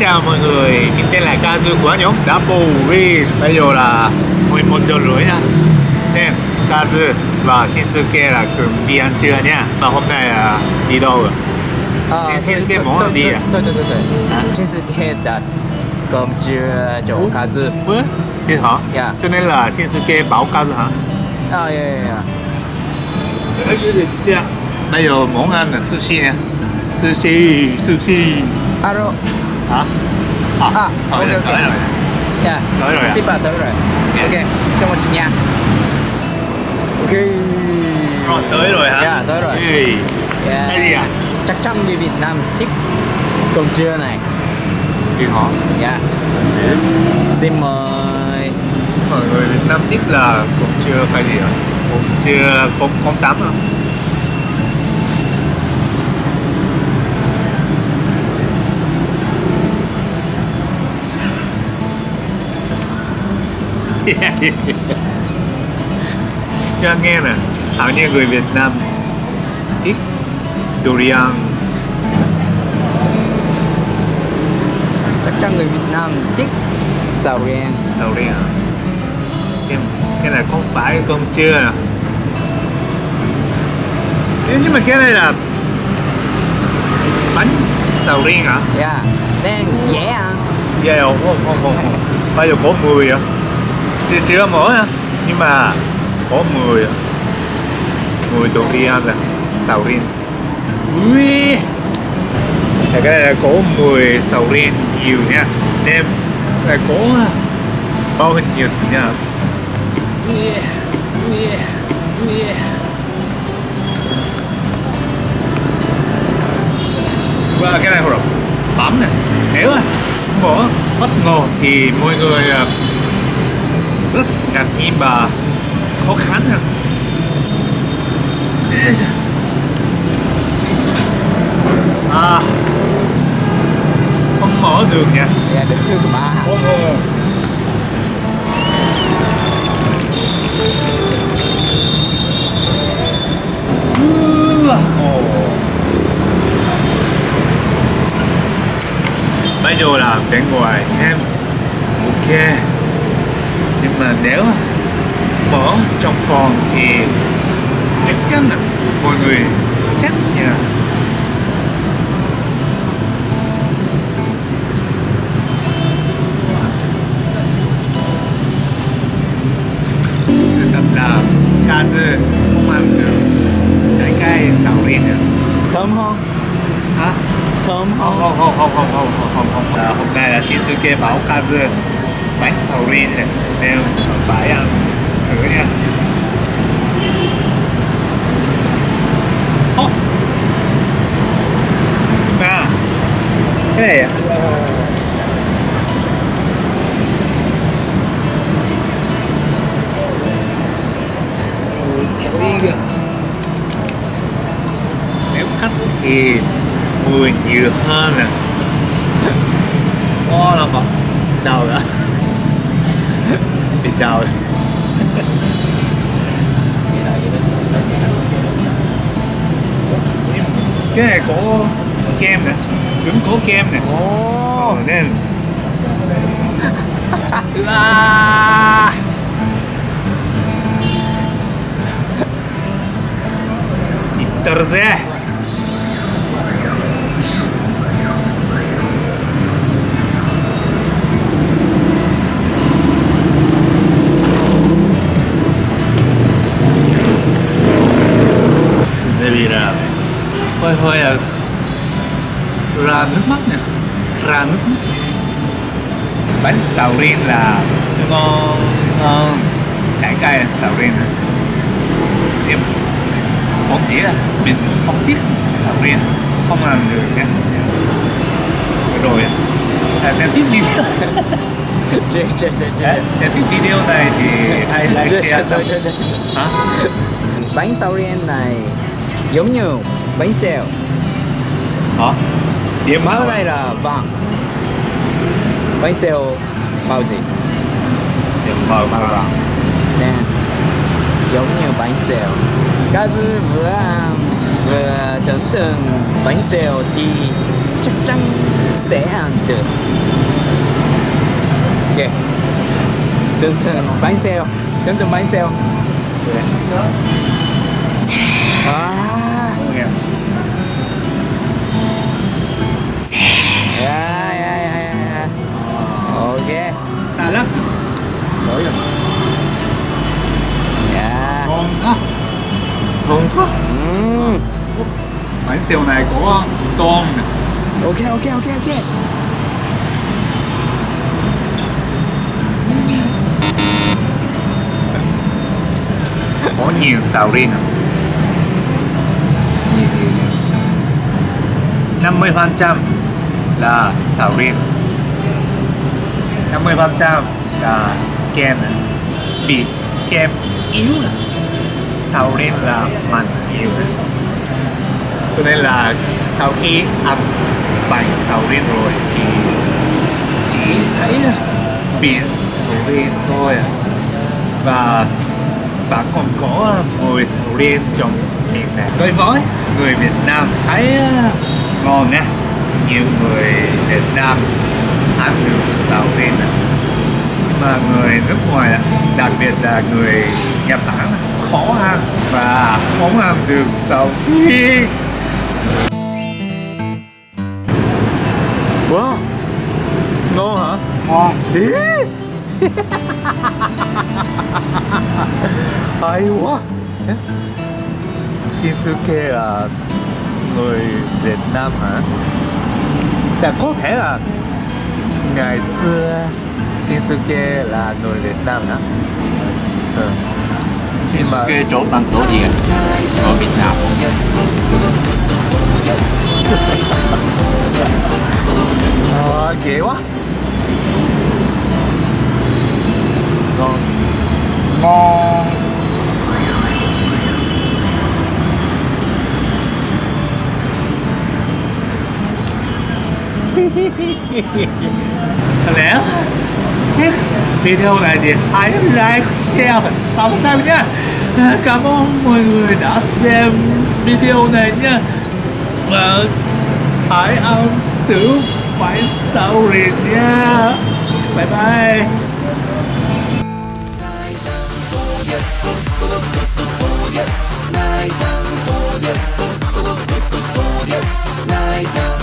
chào mọi người, mình tên là Kazu của anh nhóm Double wish Bây giờ là 11 giờ rưỡi nha tên Kazu và Shinsuke là cùng đi ăn trưa nha Và hôm nay là đi đâu rồi? À, Shinsuke muốn đi à? Đúng, đúng, đúng, à? Shinsuke đã cùng trưa cho Kazu Ủa? Thế hả? Yeah. Cho nên là Shinsuke bảo Kazu hả? À, yeah, yeah, yeah Bây giờ muốn ăn là sushi nha Sushi, sushi Alo Hả? À, À, tới ok, ok. tới rồi 呀，Tới rồi à? ship tới rồi, ok, cho một nha, ok, Rồi, tới rồi hả? Dạ, tới rồi. Yeah. Cái gì à? chắc chắn người Việt Nam thích cơm trưa này, Đi hả? dạ, xin mời, Mọi người Việt Nam biết là cũng chưa phải gì ạ? Cũng chưa con con tắm à? Cho nghe nè, hầu như người Việt Nam ít durian chắc chắn người Việt Nam thích sầu riêng, sầu riêng? Cái, cái này không phải cơm trưa nè nhưng mà cái này là bánh sầu riêng hả? dạ, nên dễ ăn, Dạ không, không, không, không, không. Bây giờ có mùi à? Chỉ, chưa mở à? Nhưng mà có mùi à? tổ kia là sầu riêng. Ui Thì cái này là có mùi sầu riêng nhiều nha. Nên là có bao hình nhiêu nha. Ui, ui, ui. Và cái này rồi. Bấm này nếu mà bỏ bất ngờ thì mọi người à, rất ngạc nhiên và khó khăn nha à không mở được nha. Dạ được mà, không không Ồ. bây giờ là bên ngoài em. Ok nhưng mà nếu mở trong phòng thì chắc chắn là mọi người chết nha sự thật là Kazu không ăn được trái cây sầu riêng nữa thơm không? hả Thơm không không? không không không không không không không không à, hôm nay là Shinsuke bảo Kazu bánh saurin này anh em phải ăn thử nha oh. à cái này à? nếu khách thì 10 nhiều hơn nè à. oh là vật đầu đó đầu rồi. cái này có kem nè cũng có kem nè Ồ, Ờ, nên à. Interze Tại vì là hơi hơi là ra nước mắt nè ra nước mắt. Bánh sầu riêng là ngon ngon. Trái cây sầu riêng em không chỉ là mình không biết sầu riêng không làm được nha. Rồi à, nếu tiếp video à, nếu tiếp video này thì hãy like share chết. hả? Bánh sầu riêng này giống như bánh xèo. Hả? Điểm màu này là vàng. Bánh xèo màu gì? điểm màu Màu vàng. Nè Giống như bánh xèo. Kazu vừa vừa tưởng tượng bánh xèo thì chắc chắn sẽ ăn được. Ok. Tưởng tượng bánh xèo. Tưởng tượng bánh xèo. À ngon quá bánh xèo này có tôm nè ok ok ok ok. Có nhiều sầu riêng à? Nhiều nhiều nhiều. Năm mươi phần trăm là sầu riêng. Năm mươi phần trăm là kem này. bị kem yếu sau sầu là mặn nhiều cho nên là sau khi ăn bánh sầu riêng rồi thì chỉ thấy biển sầu riêng thôi. Và và còn có mùi sầu riêng trong miệng này. Đối với người Việt Nam thấy ờ, ngon nha. Nhiều người Việt Nam ăn được sầu riêng nhưng mà người nước ngoài đặc biệt là người Nhật Bản, khó và ăn được sầu riêng wow ngon hả ngon Ý. hay quá Shinsuke là người Việt Nam hả? Dạ có thể là ngày xưa Shinsuke là người Việt Nam hả? Ừ. Nhưng mà Shinsuke chỗ bằng tổ gì ở Việt Nam. Ờ, ghê quá. Ngon. Ngon lẽ hit video này thì hãy like, share và subscribe nhé Cảm ơn mọi người đã xem video này nhé Và hãy ăn tử phải sau liền nha Bye bye. Night down.